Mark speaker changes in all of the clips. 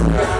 Speaker 1: Yeah.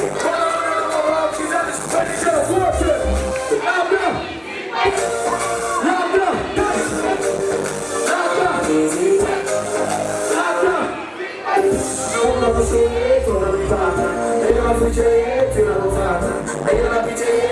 Speaker 1: your head to the whole time. Gonna beat your?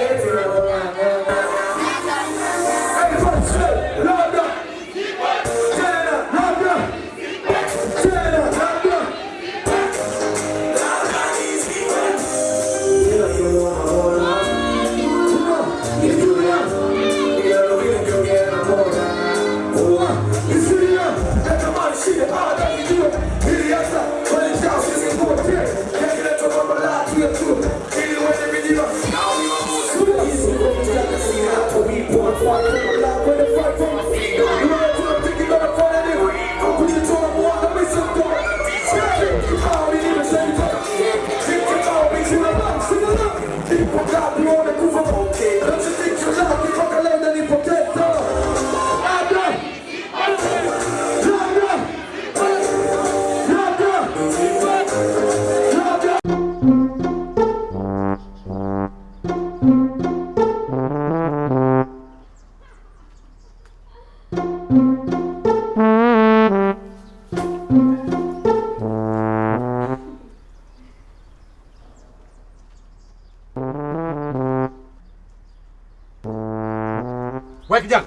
Speaker 2: Wewe kijana.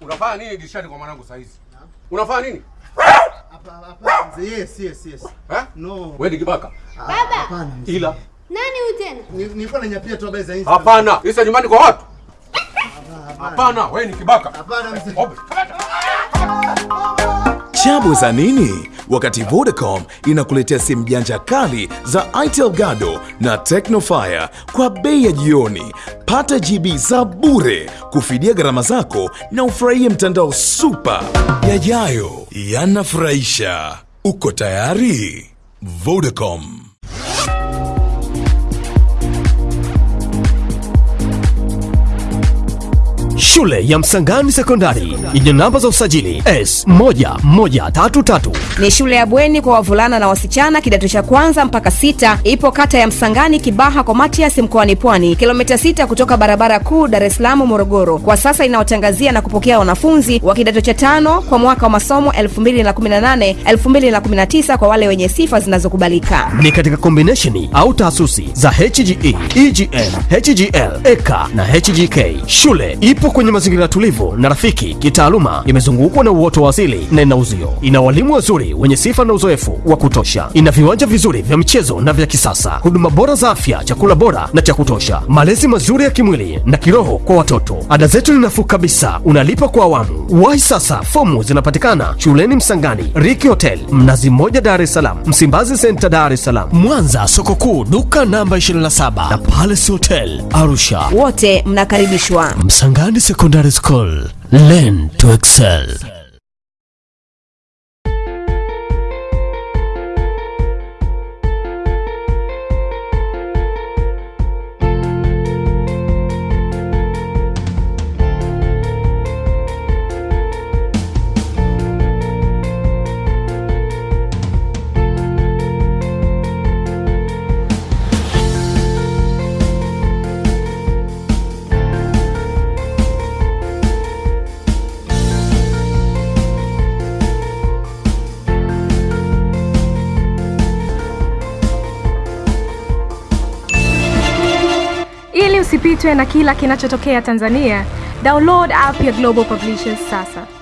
Speaker 2: Unafanya nini dirishani kwa mwanangu saa hizi? Unafanya nini? Hapa hapa.
Speaker 3: Yes, yes, yes.
Speaker 2: Eh?
Speaker 3: No.
Speaker 2: Wewe ni kibaka.
Speaker 4: Baba,
Speaker 3: Hapana.
Speaker 2: Ila
Speaker 4: nani huyu tena?
Speaker 3: Ni- Nilikuwa nanyapia tu habari za hizi.
Speaker 2: hapana. Isa nyumbani kwa watu. Hapana, wewe ni kibaka.
Speaker 3: Hapana mzee.
Speaker 5: Chabu za nini? Wakati Vodacom inakuletea simu janja kali za Itel Gado na Tecnofire kwa bei ya jioni. Pata GB za bure kufidia gharama zako na ufurahie mtandao super. Yajayo yanafurahisha. Uko tayari? Vodacom.
Speaker 6: Shule ya Msangani Sekondari yenye namba za usajili S1133
Speaker 7: Ni shule ya bweni kwa wavulana na wasichana kidato cha kwanza mpaka sita. Ipo kata ya Msangani, Kibaha kwa Matias, mkoani Pwani, kilomita sita kutoka barabara kuu Dar es Salaam Morogoro. Kwa sasa inaotangazia na kupokea wanafunzi wa kidato cha tano kwa mwaka wa masomo 2018 2019 kwa wale wenye sifa zinazokubalika.
Speaker 6: ni katika combination au taasisi za HGE, EGM, HGL, EKA na HGK. Shule ipo kwenye mazingira tulivu na rafiki kitaaluma, imezungukwa na uoto wa asili na ina uzio. Ina walimu wazuri wenye sifa na uzoefu wa kutosha. Ina viwanja vizuri vya michezo na vya kisasa, huduma bora za afya, chakula bora na cha kutosha, malezi mazuri ya kimwili na kiroho kwa watoto. Ada zetu ni nafuu kabisa, unalipa kwa awamu. Wahi sasa, fomu zinapatikana shuleni Msangani, Riki Hotel, Mnazi Mmoja, Dar es Salaam, Msimbazi Senta, Dar es Salaam, Mwanza, soko kuu, duka namba 27 na Palace Hotel, Arusha.
Speaker 7: Wote mnakaribishwa.
Speaker 6: Msangani Secondary School, learn to excel.
Speaker 4: Usipitwe na kila kinachotokea Tanzania, download app ya Global Publishers sasa.